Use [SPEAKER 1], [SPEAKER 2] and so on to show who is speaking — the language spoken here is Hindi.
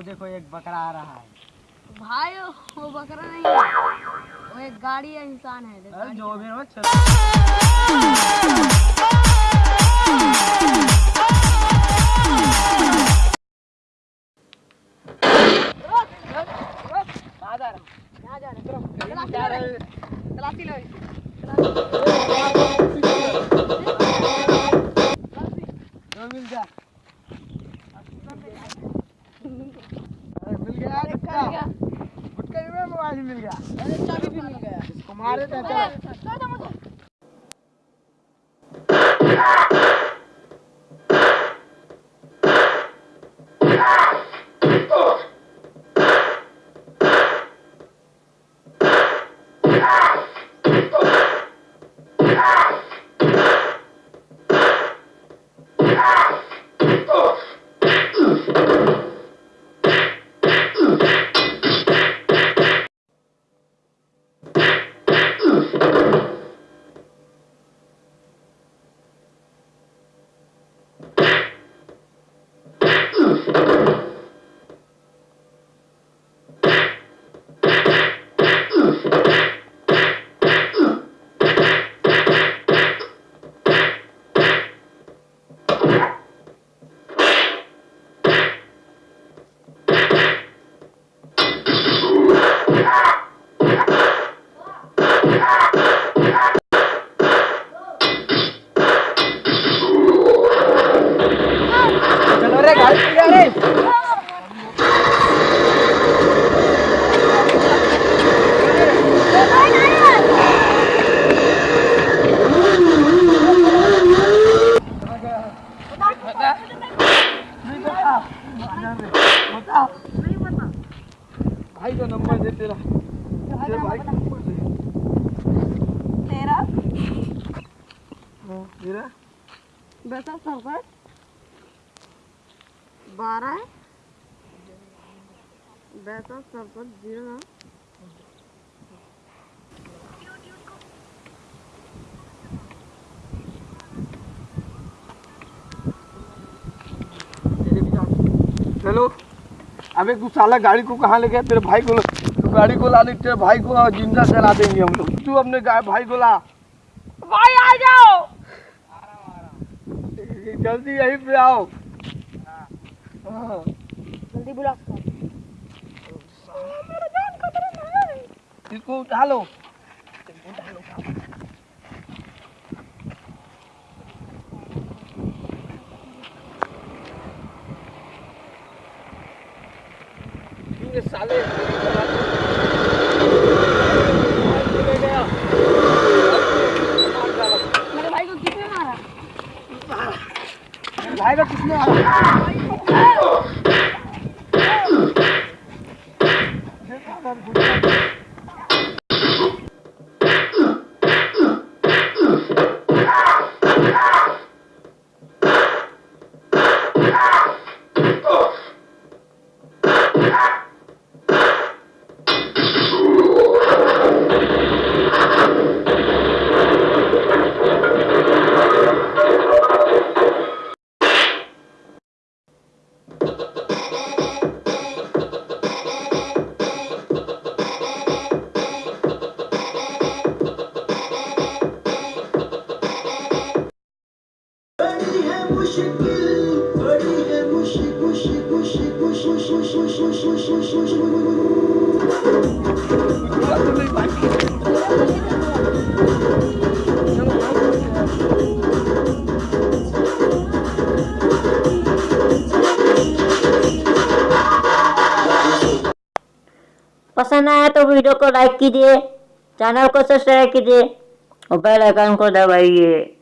[SPEAKER 1] वो देखो एक बकरा आ रहा है।
[SPEAKER 2] भाई वो बकरा नहीं है। वो एक गाड़ी है इंसान है देख,
[SPEAKER 1] जो भी हो चलो।
[SPEAKER 2] जा रहे हैं।
[SPEAKER 1] गया।
[SPEAKER 2] चाबी भी मिल गया
[SPEAKER 1] इसको मारे थे
[SPEAKER 2] छोड़ दो मुझे।
[SPEAKER 1] चलो रे गाड़ी मिल गया रे भाई का नंबर दे तेरा तेरे भाई का नंबर दे
[SPEAKER 2] तेरा
[SPEAKER 1] हाँ, मेरा
[SPEAKER 2] बेटा सरपंच बारह है। बेटा सरपंच ज़ीरो नौ।
[SPEAKER 1] चलो अबे तू साला गाड़ी को कहाँ ले गया? तेरे भाई को तू गाड़ी को ला दे तेरे भाई को ज़िंदा जला देंगे हम लोग। तू अपने भाई को ला।
[SPEAKER 2] भाई आ जाओ।
[SPEAKER 1] जल्दी यहीं पे आओ। हाँ।
[SPEAKER 2] जल्दी बुला मेरा
[SPEAKER 1] इसको उठा लो ये साले ले गया। मार डाला।
[SPEAKER 2] मेरे भाई को किसने मारा
[SPEAKER 1] भाई का किसने मारा? Thank you.
[SPEAKER 3] पसंद आया तो वीडियो को लाइक कीजिए चैनल को सब्सक्राइब कीजिए। और बेल आइकन को दबाइए।